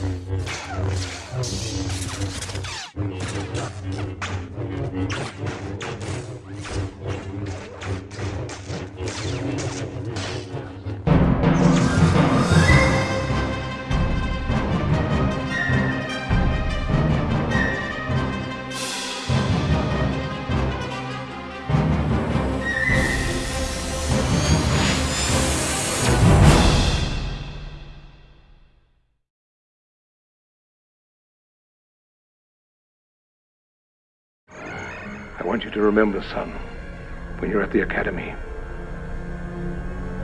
I want you to remember, son, when you're at the academy,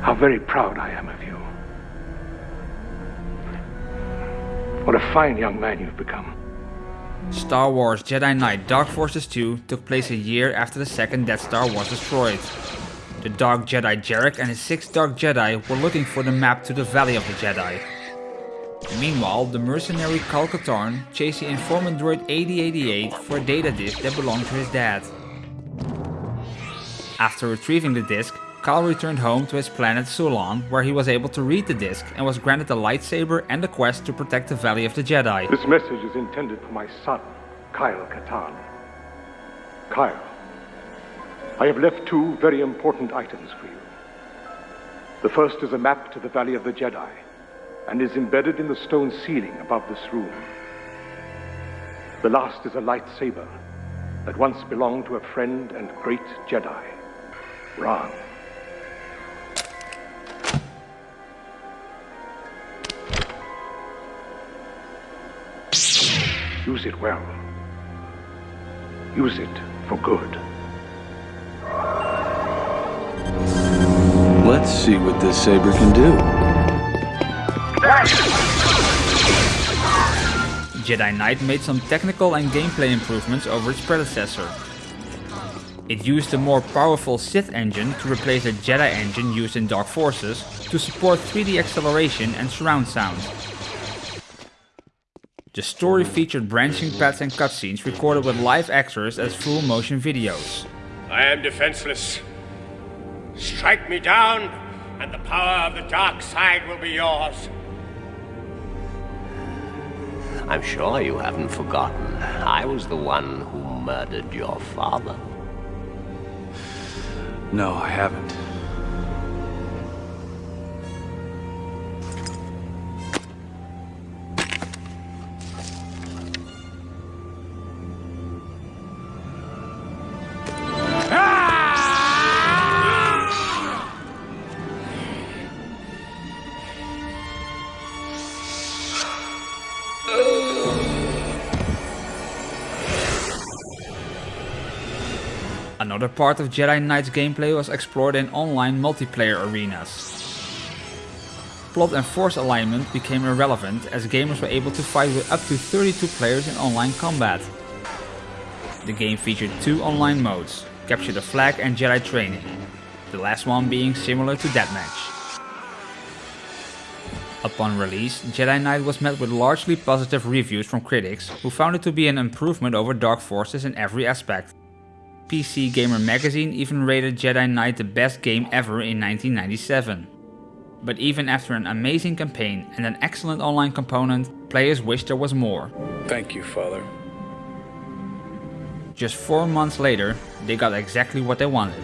how very proud I am of you. What a fine young man you've become. Star Wars Jedi Knight Dark Forces 2 took place a year after the second Death Star was destroyed. The Dark Jedi Jerec and his six Dark Jedi were looking for the map to the Valley of the Jedi. Meanwhile, the mercenary Kyle Katarn chased the informant droid 8088 for a data disk that belonged to his dad. After retrieving the disk, Kal returned home to his planet Sulon, where he was able to read the disk and was granted a lightsaber and a quest to protect the Valley of the Jedi. This message is intended for my son, Kyle Katarn. Kyle, I have left two very important items for you. The first is a map to the Valley of the Jedi and is embedded in the stone ceiling above this room. The last is a lightsaber that once belonged to a friend and great Jedi, Rahn. Use it well. Use it for good. Let's see what this saber can do. Jedi Knight made some technical and gameplay improvements over its predecessor. It used a more powerful Sith engine to replace the Jedi engine used in Dark Forces to support 3D acceleration and surround sound. The story featured branching paths and cutscenes recorded with live actors as full motion videos. I am defenseless. Strike me down, and the power of the dark side will be yours. I'm sure you haven't forgotten. I was the one who murdered your father. No, I haven't. Another part of Jedi Knight's gameplay was explored in online multiplayer arenas. Plot and force alignment became irrelevant as gamers were able to fight with up to 32 players in online combat. The game featured two online modes, Capture the Flag and Jedi Training, the last one being similar to Deathmatch. Upon release, Jedi Knight was met with largely positive reviews from critics who found it to be an improvement over Dark Forces in every aspect. PC Gamer magazine even rated Jedi Knight the best game ever in 1997. But even after an amazing campaign and an excellent online component, players wished there was more. Thank you, Father. Just 4 months later, they got exactly what they wanted.